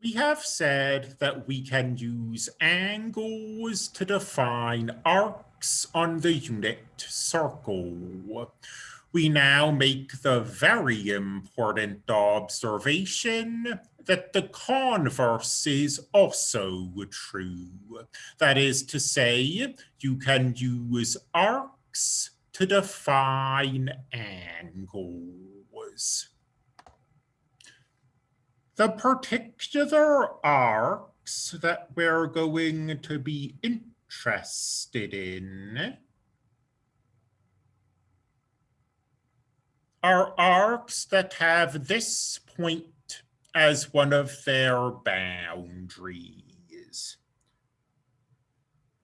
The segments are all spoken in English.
We have said that we can use angles to define arcs on the unit circle. We now make the very important observation that the converse is also true. That is to say, you can use arcs to define angles. The particular arcs that we're going to be interested in are arcs that have this point as one of their boundaries.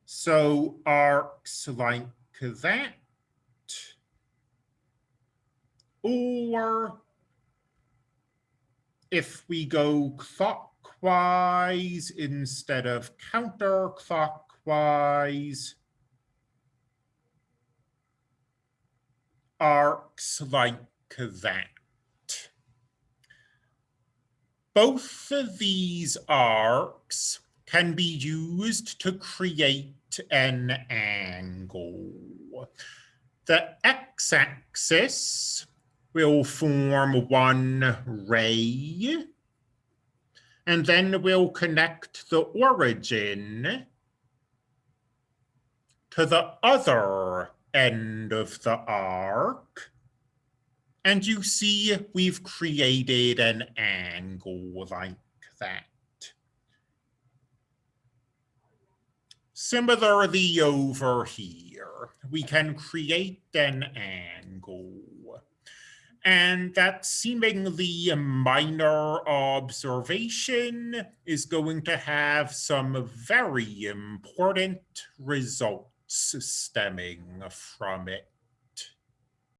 So arcs like that, or if we go clockwise instead of counterclockwise, arcs like that. Both of these arcs can be used to create an angle. The x-axis we'll form one ray. And then we'll connect the origin to the other end of the arc. And you see we've created an angle like that. Similarly over here, we can create an angle and that seemingly minor observation is going to have some very important results stemming from it.